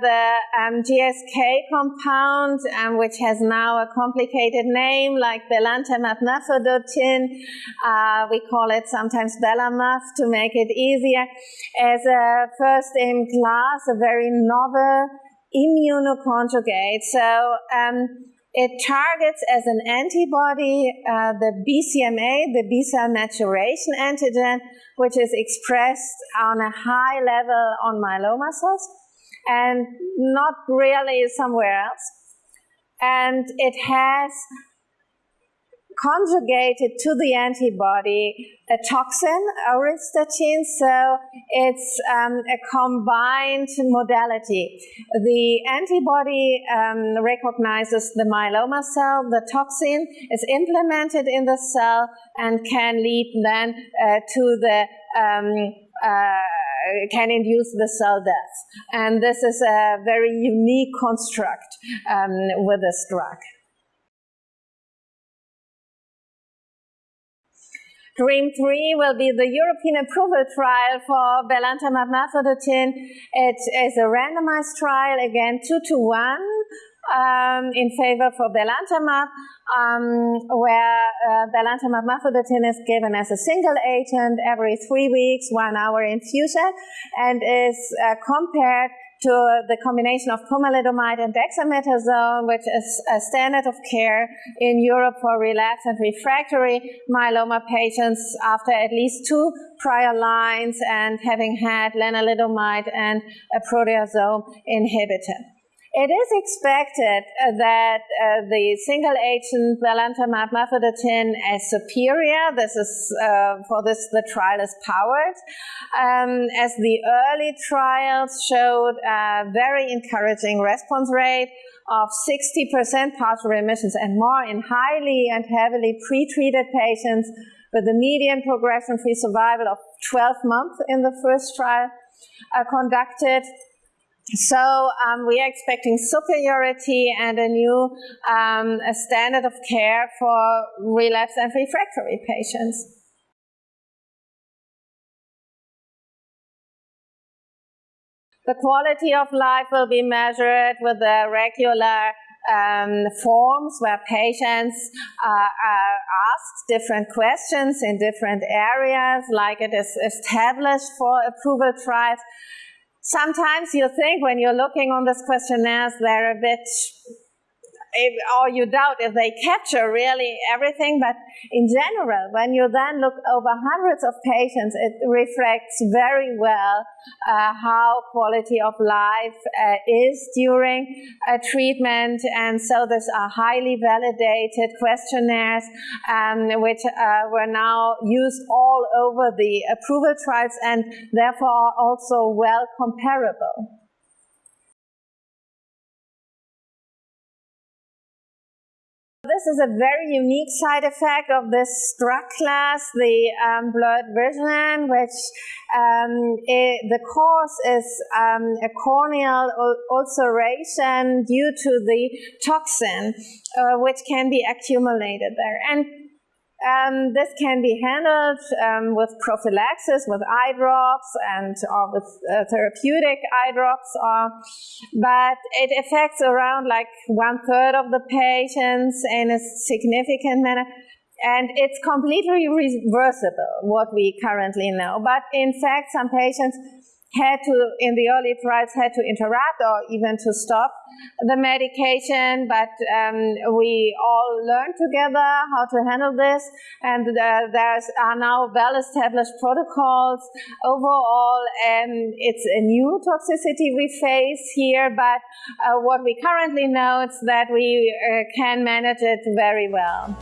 the um, GSK compound, um, which has now a complicated name like belantamab mafodotin. Uh, we call it sometimes belamaf to make it easier, as a first in class, a very novel immunoconjugate. So um, it targets as an antibody uh, the BCMA, the B cell maturation antigen, which is expressed on a high level on myeloma cells and not really somewhere else. And it has conjugated to the antibody a toxin, auristatin, so it's um, a combined modality. The antibody um, recognizes the myeloma cell, the toxin is implemented in the cell and can lead then uh, to the um, uh, can induce the cell death. And this is a very unique construct um, with this drug. DREAMM 3 will be the European approval trial for belantamab mafodotin. It is a randomized trial, again, 2 to 1 um, in favor for belantamab, um, where uh, belantamab mafodotin is given as a single agent every three weeks, one hour infusion, and is uh, compared to the combination of pomalidomide and dexamethasone, which is a standard of care in Europe for relapsed and refractory myeloma patients after at least two prior lines and having had lenalidomide and a proteasome inhibitor. It is expected uh, that uh, the single agent belantamab mafodotin is superior. This is uh, for this the trial is powered, um, as the early trials showed a very encouraging response rate of 60% partial remissions and more in highly and heavily pretreated patients with a median progression-free survival of 12 months in the first trial uh, conducted so um, we are expecting superiority and a new um, a standard of care for relapsed and refractory patients. The quality of life will be measured with the regular um, forms where patients uh, are asked different questions in different areas, like it is established for approval trials. Sometimes you think when you're looking on these questionnaires, they're a bit or you doubt if they capture really everything. But in general, when you then look over hundreds of patients, it reflects very well uh, how quality of life uh, is during a treatment. And so these are highly validated questionnaires, um, which uh, were now used all over the approval trials and therefore also well comparable. This is a very unique side effect of this drug class, the um, blurred vision, which um, it, the cause is um, a corneal ulceration due to the toxin, uh, which can be accumulated there. And um, this can be handled um, with prophylaxis, with eye drops, and or with uh, therapeutic eye drops. Or, but it affects around like one third of the patients in a significant manner. And it's completely reversible, what we currently know. But in fact, some patients had to, in the early trials, had to interrupt or even to stop the medication, but um, we all learned together how to handle this, and uh, there are now well-established protocols. Overall, and it's a new toxicity we face here, but uh, what we currently know is that we uh, can manage it very well.